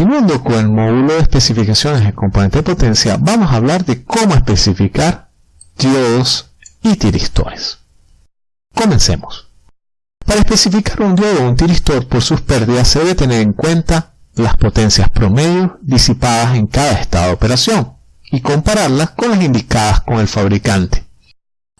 continuando con el módulo de especificaciones de componente de potencia, vamos a hablar de cómo especificar diodos y tiristores. Comencemos. Para especificar un diodo o un tiristor por sus pérdidas se debe tener en cuenta las potencias promedio disipadas en cada estado de operación y compararlas con las indicadas con el fabricante.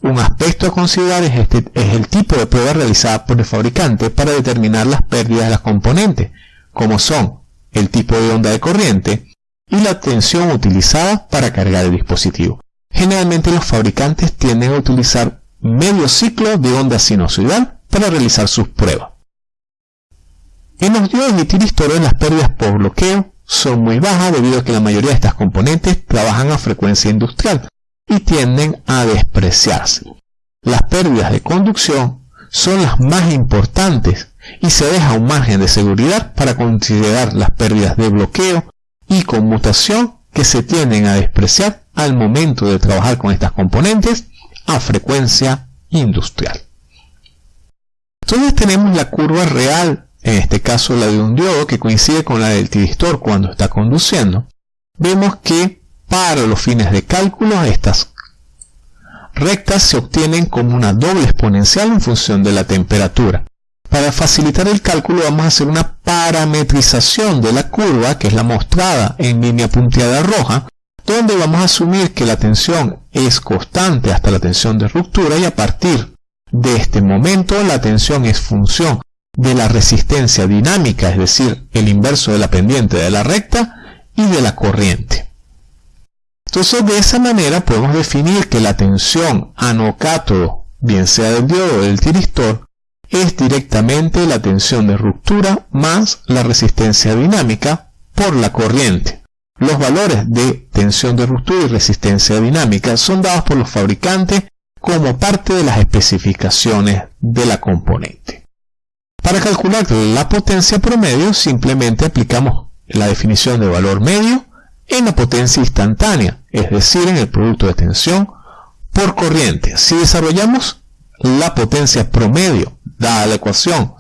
Un aspecto a considerar es, este, es el tipo de prueba realizada por el fabricante para determinar las pérdidas de las componentes, como son el tipo de onda de corriente y la tensión utilizada para cargar el dispositivo. Generalmente los fabricantes tienden a utilizar medio ciclo de onda sinusoidal para realizar sus pruebas. En los diodos y tiristores las pérdidas por bloqueo son muy bajas debido a que la mayoría de estas componentes trabajan a frecuencia industrial y tienden a despreciarse. Las pérdidas de conducción son las más importantes y se deja un margen de seguridad para considerar las pérdidas de bloqueo y conmutación que se tienden a despreciar al momento de trabajar con estas componentes a frecuencia industrial. Entonces tenemos la curva real, en este caso la de un diodo que coincide con la del tiristor cuando está conduciendo. Vemos que para los fines de cálculo estas rectas se obtienen como una doble exponencial en función de la temperatura. Para facilitar el cálculo vamos a hacer una parametrización de la curva, que es la mostrada en línea punteada roja, donde vamos a asumir que la tensión es constante hasta la tensión de ruptura y a partir de este momento la tensión es función de la resistencia dinámica, es decir, el inverso de la pendiente de la recta y de la corriente. Entonces de esa manera podemos definir que la tensión anocátodo, bien sea del diodo o del tiristor, es directamente la tensión de ruptura más la resistencia dinámica por la corriente. Los valores de tensión de ruptura y resistencia dinámica son dados por los fabricantes como parte de las especificaciones de la componente. Para calcular la potencia promedio simplemente aplicamos la definición de valor medio en la potencia instantánea, es decir, en el producto de tensión por corriente. Si desarrollamos la potencia promedio dada la ecuación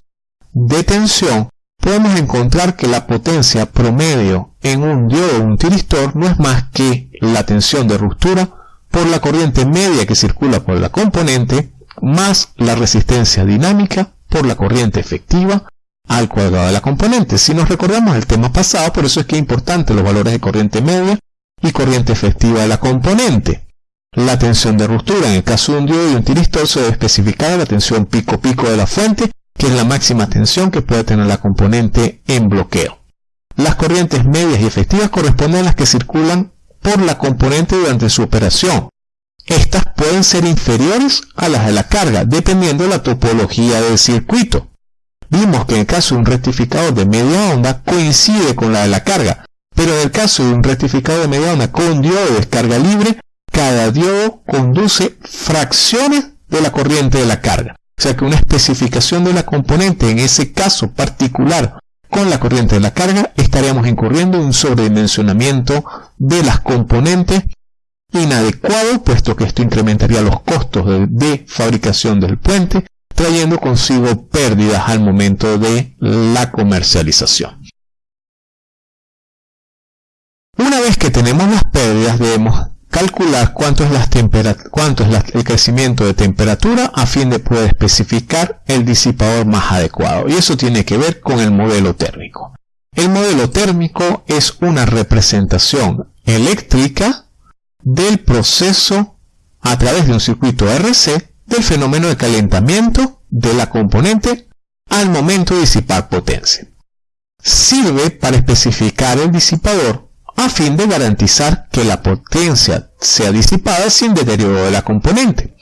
de tensión, podemos encontrar que la potencia promedio en un diodo o un tiristor no es más que la tensión de ruptura por la corriente media que circula por la componente más la resistencia dinámica por la corriente efectiva al cuadrado de la componente. Si nos recordamos el tema pasado, por eso es que es importante los valores de corriente media y corriente efectiva de la componente. La tensión de ruptura en el caso de un diodo y un tiristor se debe especificar la tensión pico-pico de la fuente, que es la máxima tensión que puede tener la componente en bloqueo. Las corrientes medias y efectivas corresponden a las que circulan por la componente durante su operación. Estas pueden ser inferiores a las de la carga, dependiendo de la topología del circuito. Vimos que en el caso de un rectificador de media onda coincide con la de la carga, pero en el caso de un rectificador de media onda con diodo de descarga libre, cada diodo conduce fracciones de la corriente de la carga. O sea que una especificación de la componente en ese caso particular con la corriente de la carga estaríamos incurriendo en un sobredimensionamiento de las componentes inadecuado, puesto que esto incrementaría los costos de, de, fabricación del puente, trayendo consigo pérdidas al momento de la comercialización. Una vez que tenemos las pérdidas, debemos calcular cuánto es, el crecimiento de temperatura a fin de poder especificar el disipador más adecuado. Y eso tiene que ver con el modelo térmico. El modelo térmico es una representación eléctrica del proceso a través de un circuito RC del fenómeno de calentamiento de la componente al momento de disipar potencia. Sirve para especificar el disipador a fin de garantizar que la potencia sea disipada sin deterioro de la componente.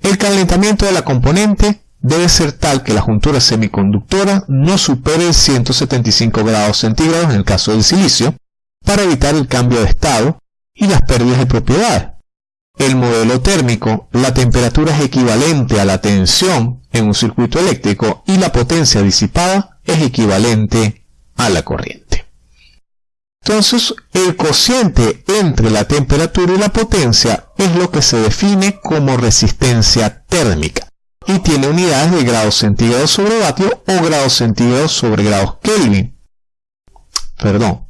El calentamiento de la componente debe ser tal que la juntura semiconductora no supere 175 grados centígrados en el caso del silicio, para evitar el cambio de estado y las pérdidas de propiedades. El modelo térmico, la temperatura es equivalente a la tensión en un circuito eléctrico y la potencia disipada es equivalente a la corriente. Entonces, el cociente entre la temperatura y la potencia es lo que se define como resistencia térmica y tiene unidades de grados centígrados sobre vatio o grados centígrados sobre grados Kelvin. Perdón,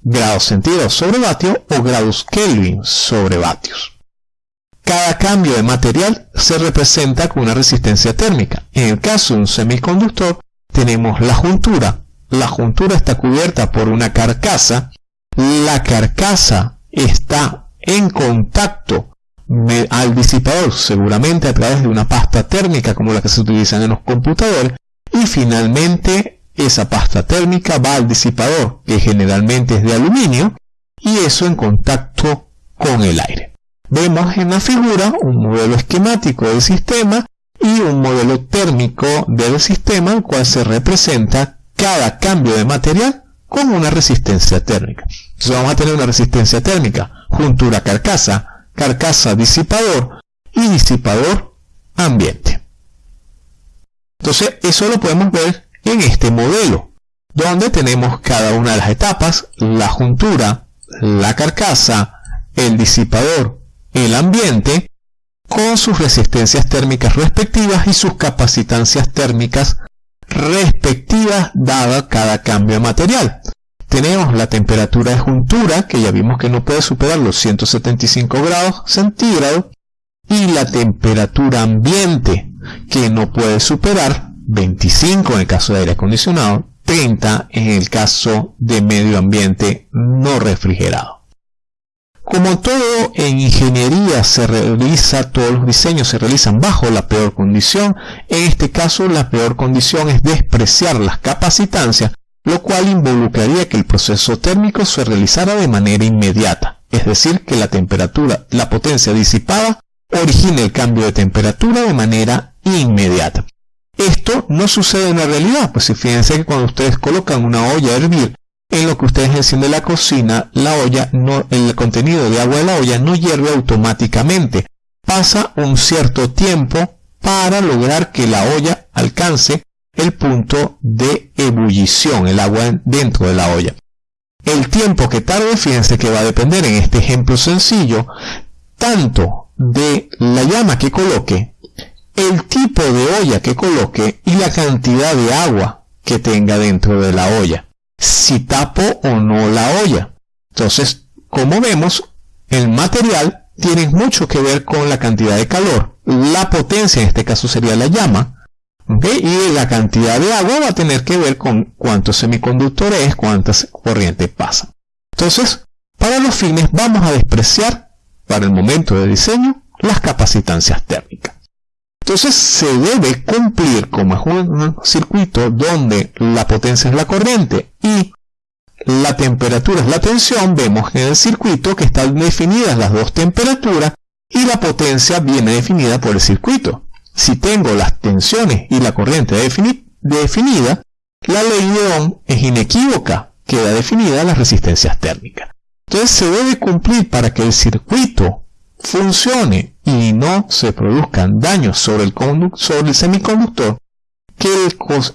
grados centígrados sobre vatio o grados Kelvin sobre vatios. Cada cambio de material se representa con una resistencia térmica. En el caso de un semiconductor, tenemos la juntura. La juntura está cubierta por una carcasa. La carcasa está en contacto al disipador, seguramente a través de una pasta térmica como la que se utiliza en los computadores. Y finalmente esa pasta térmica va al disipador, que generalmente es de aluminio, y eso en contacto con el aire. Vemos en la figura un modelo esquemático del sistema y un modelo térmico del sistema, el cual se representa cada cambio de material con una resistencia térmica. Entonces vamos a tener una resistencia térmica, juntura carcasa, carcasa disipador y disipador ambiente. Entonces eso lo podemos ver en este modelo, donde tenemos cada una de las etapas, la juntura, la carcasa, el disipador el ambiente con sus resistencias térmicas respectivas y sus capacitancias térmicas respectivas dada cada cambio material. Tenemos la temperatura de juntura, que ya vimos que no puede superar los 175 grados centígrados, y la temperatura ambiente, que no puede superar 25 en el caso de aire acondicionado, 30 en el caso de medio ambiente no refrigerado. Como todo en ingeniería se realiza, todos los diseños se realizan bajo la peor condición, en este caso la peor condición es despreciar las capacitancias, lo cual involucraría que el proceso térmico se realizara de manera inmediata, es decir, que la temperatura, la potencia disipada, origine el cambio de temperatura de manera inmediata. Esto no sucede en la realidad, pues fíjense que cuando ustedes colocan una olla a hervir en lo que ustedes encienden la cocina, la olla, no, el contenido de agua de la olla no hierve automáticamente. Pasa un cierto tiempo para lograr que la olla alcance el punto de ebullición, el agua dentro de la olla. El tiempo que tarde, fíjense que va a depender en este ejemplo sencillo, tanto de la llama que coloque, el tipo de olla que coloque y la cantidad de agua que tenga dentro de la olla si tapo o no la olla. Entonces, como vemos, el material tiene mucho que ver con la cantidad de calor. La potencia, en este caso sería la llama, y la cantidad de agua va a tener que ver con cuántos semiconductores, cuántas corrientes pasan. Entonces, para los fines vamos a despreciar, para el momento de diseño, las capacitancias térmicas. Entonces se debe cumplir como es un circuito donde la potencia es la corriente y la temperatura es la tensión, vemos en el circuito que están definidas las dos temperaturas y la potencia viene definida por el circuito. Si tengo las tensiones y la corriente definida, la ley de Ohm es inequívoca, queda definida las resistencias térmicas. Entonces se debe cumplir para que el circuito funcione y no se produzcan daños sobre el, sobre el semiconductor, que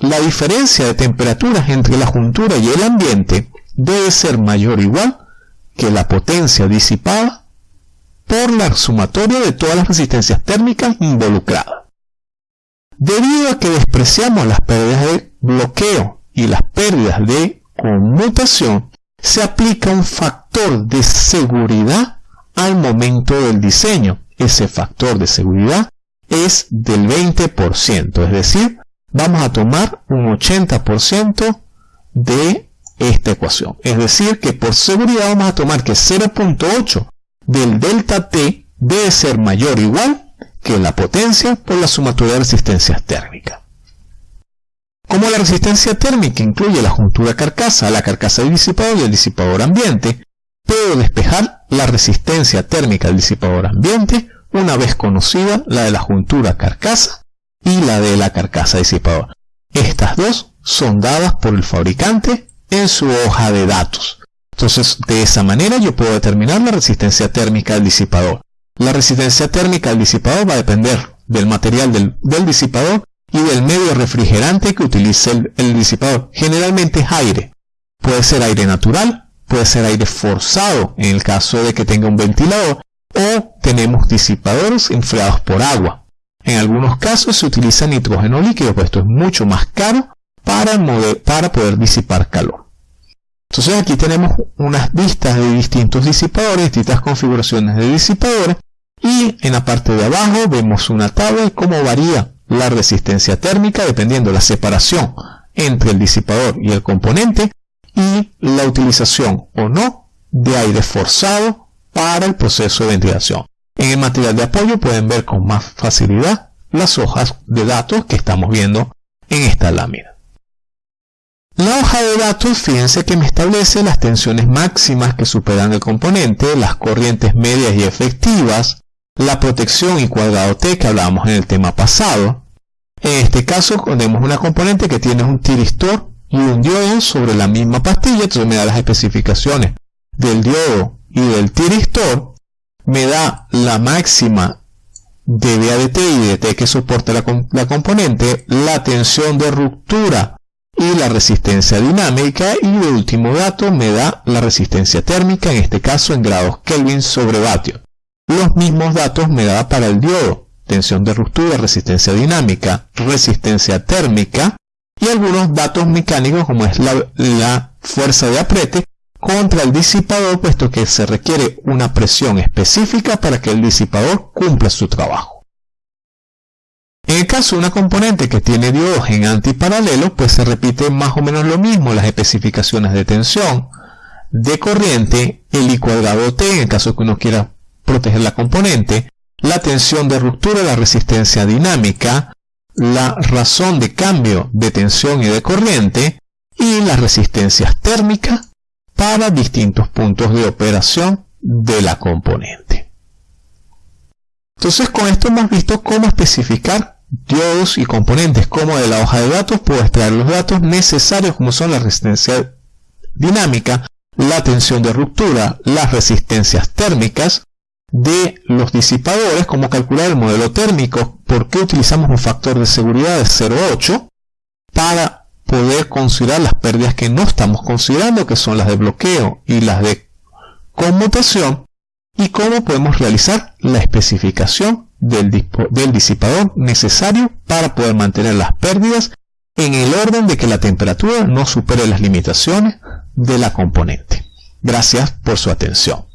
la diferencia de temperaturas entre la juntura y el ambiente debe ser mayor o igual que la potencia disipada por la sumatoria de todas las resistencias térmicas involucradas. Debido a que despreciamos las pérdidas de bloqueo y las pérdidas de conmutación, se aplica un factor de seguridad al momento del diseño. Ese factor de seguridad es del 20%, es decir, vamos a tomar un 80% de esta ecuación. Es decir, que por seguridad vamos a tomar que 0.8 del delta T debe ser mayor o igual que la potencia por la sumatoria de resistencias térmicas. Como la resistencia térmica incluye la juntura carcasa, la carcasa del disipador y el disipador ambiente, puedo despejar la resistencia térmica del disipador ambiente una vez conocida la de la juntura carcasa y la de la carcasa disipador. Estas dos son dadas por el fabricante en su hoja de datos. Entonces, de esa manera yo puedo determinar la resistencia térmica del disipador. La resistencia térmica del disipador va a depender del material del, disipador y del medio refrigerante que utilice el, el disipador. Generalmente es aire. Puede ser aire natural puede ser aire forzado en el caso de que tenga un ventilador o tenemos disipadores enfriados por agua. En algunos casos se utiliza nitrógeno líquido, pues esto es mucho más caro para, para poder disipar calor. Entonces aquí tenemos unas vistas de distintos disipadores, distintas configuraciones de disipadores y en la parte de abajo vemos una tabla de cómo varía la resistencia térmica dependiendo de la separación entre el disipador y el componente y la utilización o no de aire forzado para el proceso de ventilación. En el material de apoyo pueden ver con más facilidad las hojas de datos que estamos viendo en esta lámina. La hoja de datos, fíjense que me establece las tensiones máximas que superan el componente, las corrientes medias y efectivas, la protección y cuadrado T que hablábamos en el tema pasado. En este caso tenemos una componente que tiene un tiristor y un diodo sobre la misma pastilla, entonces me da las especificaciones del diodo y del tiristor, me da la máxima de VADT y de T que soporta la componente, la tensión de ruptura y la resistencia dinámica y de último dato me da la resistencia térmica, en este caso en grados Kelvin sobre vatio. Los mismos datos me da para el diodo, tensión de ruptura, resistencia dinámica, resistencia térmica y algunos datos mecánicos como es la, la fuerza de apriete contra el disipador puesto que se requiere una presión específica para que el disipador cumpla su trabajo. En el caso de una componente que tiene diodos en antiparalelo, pues se repite más o menos lo mismo, las especificaciones de tensión, de corriente, el I cuadrado T, en el caso que uno quiera proteger la componente, la tensión de ruptura, la resistencia dinámica, la razón de cambio de tensión y de corriente, y las resistencias térmicas para distintos puntos de operación de la componente. Entonces con esto hemos visto cómo especificar diodos y componentes como de la hoja de datos puedo extraer los datos necesarios como son la resistencia dinámica, la tensión de ruptura, las resistencias térmicas de los disipadores, como calcular el modelo térmico, por qué utilizamos un factor de seguridad de 0,8 para poder considerar las pérdidas que no estamos considerando, que son las de bloqueo y las de conmutación, y cómo podemos realizar la especificación del, disipador necesario para poder mantener las pérdidas en el orden de que la temperatura no supere las limitaciones de la componente. Gracias por su atención.